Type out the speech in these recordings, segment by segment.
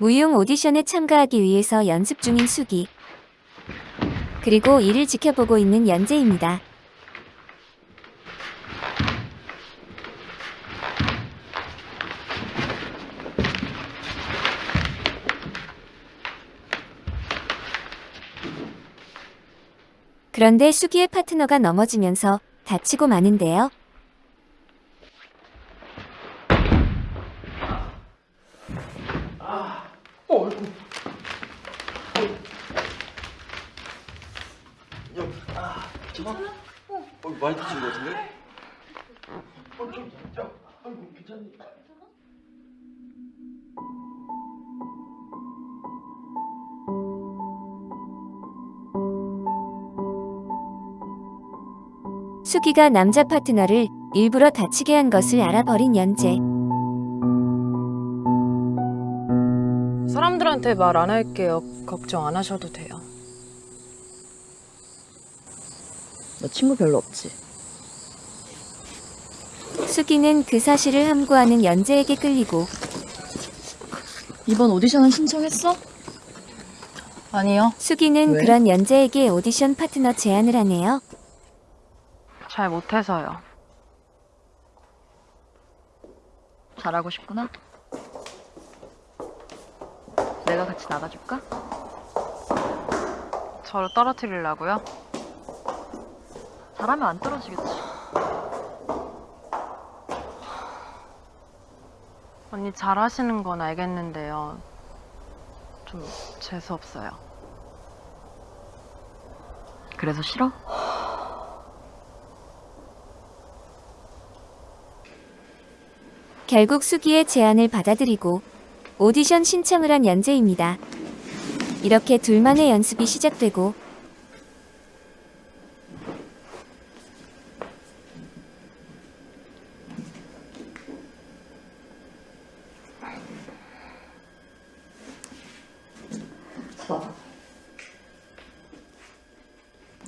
무용 오디션에 참가하기 위해서 연습 중인 수기. 그리고 이를 지켜보고 있는 연재입니다. 그런데 수기의 파트너가 넘어지면서 다치고 마는데요. 어이구. 야, 아, 괜찮아? 어, 많이 다친 것 같은데? 어, 좀, 야, 아이고, 괜찮니? 수기가 남자 파트너를 일부러 다치게 한 것을 알아버린 연재. 사람들한테 말 안 할게요. 걱정 안 하셔도 돼요. 너 친구 별로 없지? 수기는 그 사실을 함구하는 연재에게 끌리고 이번 오디션은 신청했어? 아니요. 수기는 왜? 그런 연재에게 오디션 파트너 제안을 하네요. 잘 못해서요. 잘하고 싶구나? 내가 같이 나가줄까? 저를 떨어뜨리려고요? 잘하면 안 떨어지겠지. 언니 잘하시는 건 알겠는데요. 좀 재수없어요. 그래서 싫어? 결국 수기의 제안을 받아들이고 오디션 신청을 한 연재입니다. 이렇게 둘만의 연습이 시작되고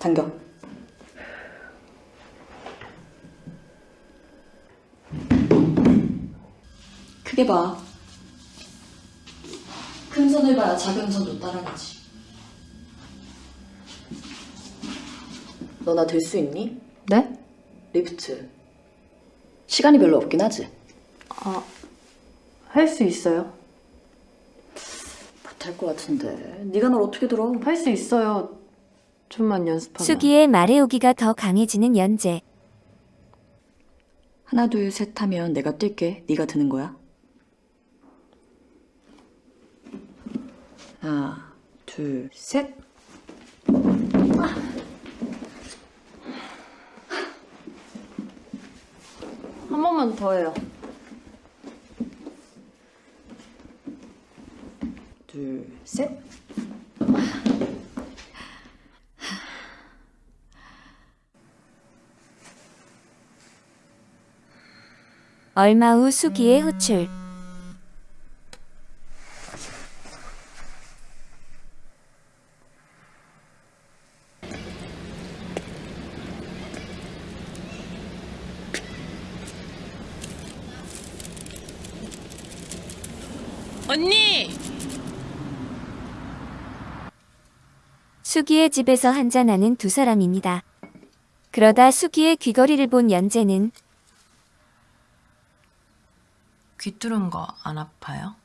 당겨. 크게 봐. 큰 선을 봐야 작은 선도 따라가지. 너나될수 있니? 네? 리프트. 시간이 별로 없긴 하지. 아, 할 수 있어요. 못할 것 같은데. 네가 널 어떻게 들어? 할 수 있어요. 좀만 연습하면. 수기의 말해오기가 더 강해지는 연재. 하나 둘 셋 하면 내가 뛸게. 네가 드는 거야. 하나 둘 셋. 한 번만 더 해요. 둘 셋. 얼마 후 수기의 호출. 언니! 수기의 집에서 한잔하는 두 사람입니다. 그러다 수기의 귀걸이를 본 연재는 귀 뚫은 거 안 아파요?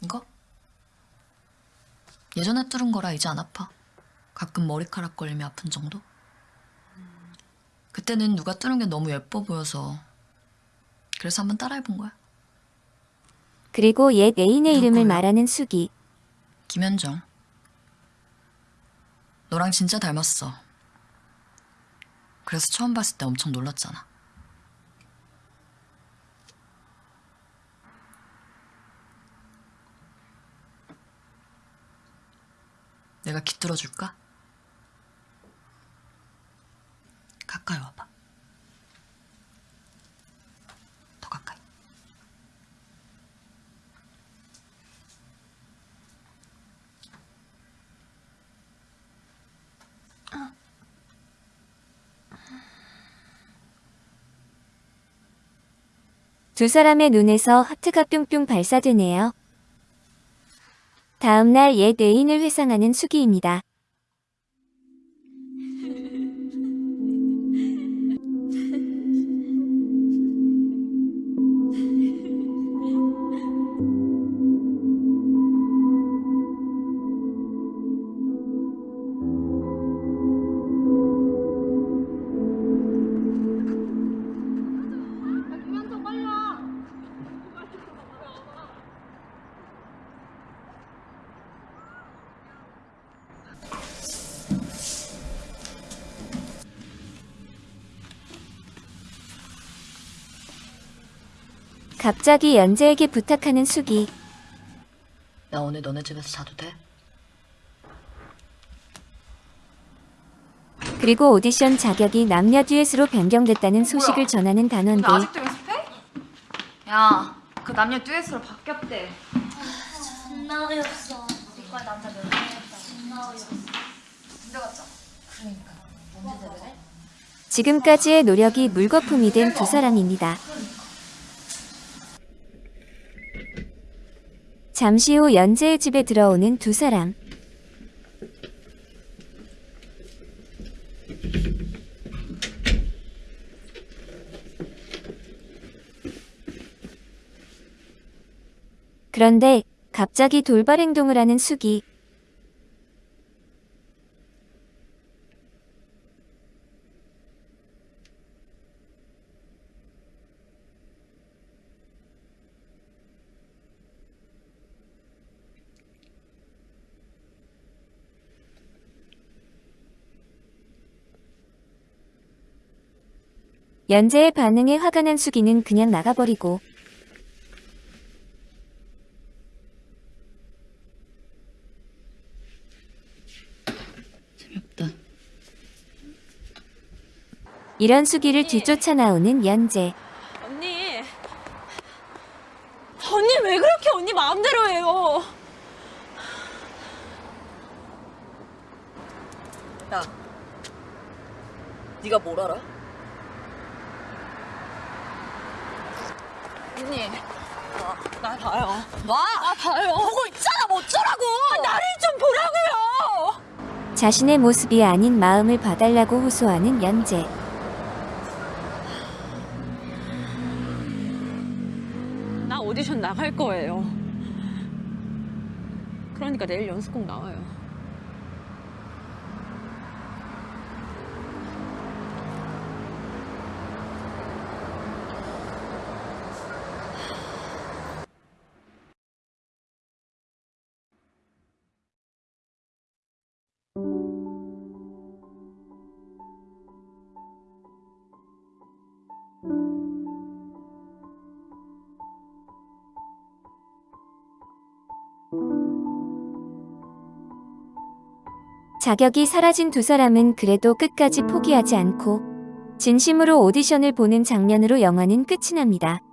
이거? 예전에 뚫은 거라 이제 안 아파. 가끔 머리카락 걸리면 아픈 정도? 그때는 누가 뚫은 게 너무 예뻐 보여서 그래서 한번 따라해본 거야. 그리고 옛 애인의 이름을 누구요? 말하는 수기. 김현정. 너랑 진짜 닮았어. 그래서 처음 봤을 때 엄청 놀랐잖아. 내가 깃들어줄까? 가까이 와봐. 더 가까이. 두 사람의 눈에서 하트가 뿅뿅 발사되네요. 다음날 옛 애인을 회상하는 수기입니다. 갑자기 연재에게 부탁하는 수기. 나 오늘 너네 집에서 자도 돼? 그리고 오디션 자격이 남녀 듀엣으로 변경됐다는 소식을 전하는 단원들. 아직도 연습해? 야, 그 남녀 듀엣으로 바뀌었대. 존나 어이없어. 이과 남자 몇 명이었다. 존나 어이없어. 군대? 그러니까. 언제 대회래? 지금까지의 노력이 물거품이 된 두 사람입니다. 잠시 후 연재의 집에 들어오는 두 사람. 그런데 갑자기 돌발 행동을 하는 수기. 연재의 반응에 화가 난 수기는 그냥 나가버리고 재미없다. 이런 수기를 뒤쫓아 나오는 연재. 언니. 언니 왜 그렇게 언니 마음대로 해요? 야, 네가 뭘 알아? 언니. 나 봐요. 놔! 나 봐요. 보고 있잖아. 뭐 어쩌라고. 나를 좀 보라고요. 자신의 모습이 아닌 마음을 봐달라고 호소하는 연재. 나 오디션 나갈 거예요. 그러니까 내일 연습 꼭 나와요. 자격이 사라진 두 사람은 그래도 끝까지 포기하지 않고 진심으로 오디션을 보는 장면으로 영화는 끝이 납니다.